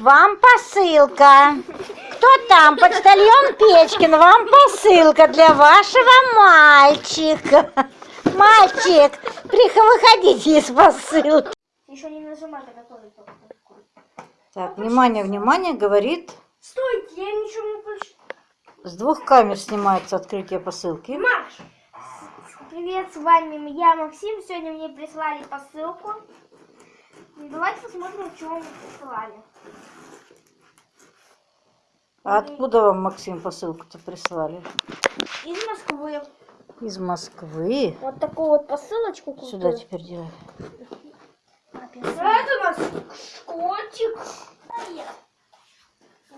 Вам посылка. Кто там? Почтальон Печкин. Вам посылка для вашего мальчика. Мальчик, выходите из посылки. Еще не нажимай, когда тоже. Так, внимание, внимание, говорит. Стойте, я ничего не прочитал. С двух камер снимается открытие посылки. Маш! Привет, с вами я, Максим. Сегодня мне прислали посылку. Давайте посмотрим, что мне присылали. А откуда вам, Максим, посылку-то прислали? Из Москвы. Из Москвы. Вот такую вот посылочку купила. Сюда теперь делай. Это у нас котик.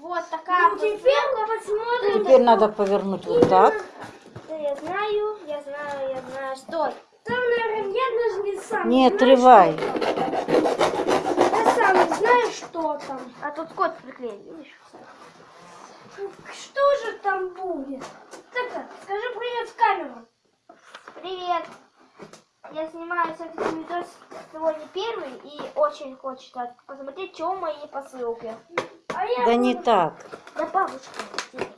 Вот такая ну, теперь посмотрим. Теперь надо повернуть вот так. Да, я знаю, я знаю, я знаю. Стой. Там, наверное, я даже не сам Не отрывай. что там. Я сам не знаю, что там. А тут кот приклеен, видишь? Что же там будет? Так, скажи привет в камеру. Привет. Я снимаю все-таки видос сегодня первый и очень хочется посмотреть, что в моей посылке. А я Да не так. Да бабушка.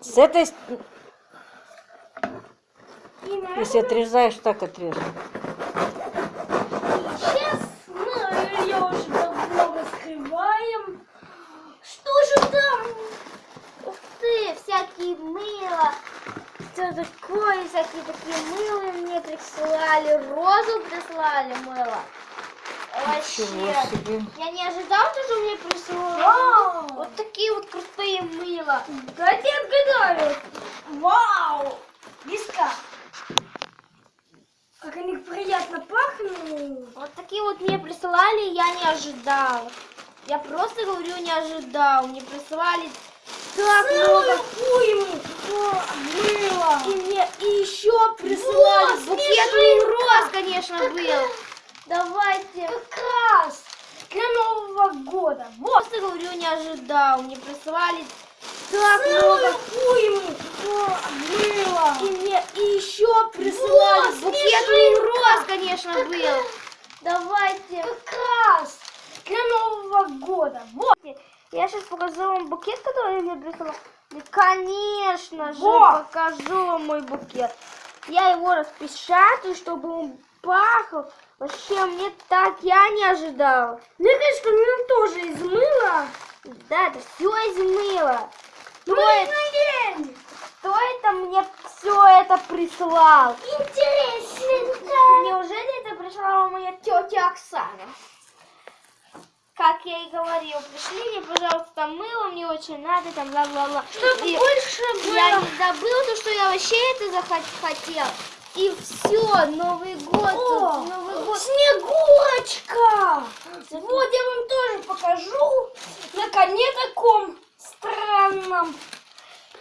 С этой, если отрезаешь, так отрежем. Сейчас мы ее уже давно раскрываем. Что же там? Ух ты, всякие мыло. Что такое? Всякие такие мыло мне прислали. Розу прислали мыло. Вообще. Я не ожидал, что мне прислали. Вот такие вот крутые мыла. Дайте отгадаю. Вау! Виска. Как они приятно пахнут. Вот такие вот мне присылали, я не ожидал. Я просто говорю, не ожидал. Мне прислали так много мыла. И мне и еще прислали букет роз, конечно, был. Давайте. Как раз для Нового года. Вот. Просто говорю, не ожидал. Мне прислали так много мыла. И мне и еще прислали букет роз, конечно, был. Давайте. Как раз для Нового года. Вот. Я сейчас покажу вам букет, который мне прислала. И, конечно же, покажу вам мой букет. Я его распечатаю, чтобы он пахал. Вообще, мне так я не ожидал. Мне кажется, мне тоже из мыла. Да, это все из мыла. Кто это, кто это мне все это прислал? Интересненько. Неужели это прислала моя тетя Оксана? И говорил, пришли мне, пожалуйста, мыло, мне очень надо, там, бла-бла-бла. Чтобы И больше было. Я не забыл то, что я вообще это захотел. И все, Новый год, тут Новый год. Снегурочка! Вот я вам тоже покажу на коне таком странном.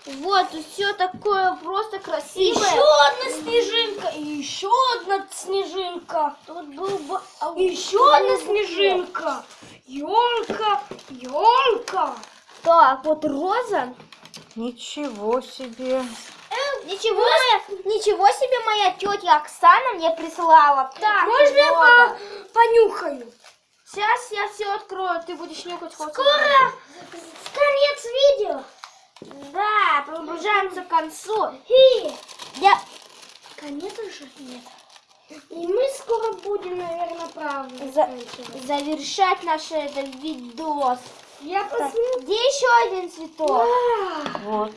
Вот, все такое просто красивое. Еще одна снежинка, и еще одна снежинка. Тут был бы... Еще одна снежинка. Елка, елка. Так, вот роза. Ничего себе. Ничего, моя, ничего себе моя тетя Оксана мне прислала. Так, можно я понюхаю? Сейчас я все открою, ты будешь нюхать хоть Скоро конец видео. Да, приближаемся к концу. И я... Конец уже нет. И мы скоро будем, наверное, правда За- завершать наш этот видос. Я посмотрю. Где еще один цветок? Вот.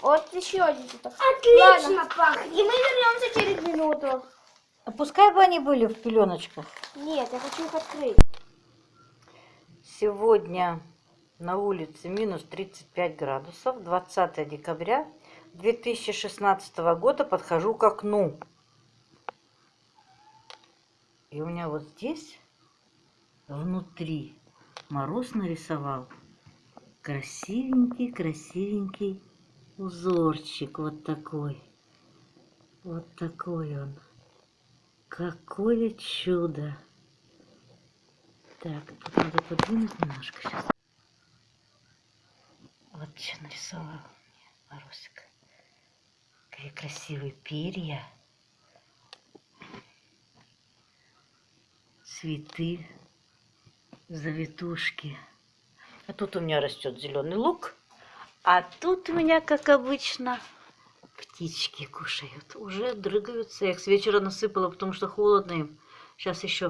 Вот еще один цветок. Отлично пахнет. И мы вернемся через минуту. А пускай бы они были в пеленочках. Нет, я хочу их открыть. Сегодня на улице минус 35 градусов. 20 декабря 2016 года подхожу к окну. И у меня вот здесь внутри мороз нарисовал красивенький, красивенький узорчик вот такой. Вот такой он. Какое чудо! Так, тут надо подвинуть немножко сейчас. Вот что нарисовал мне Марусик. Какие красивые перья. Цветы, завитушки. А тут у меня растет зеленый лук. А тут у меня, как обычно, птички кушают. Уже дрыгаются. Я их с вечера насыпала, потому что холодно им. Сейчас еще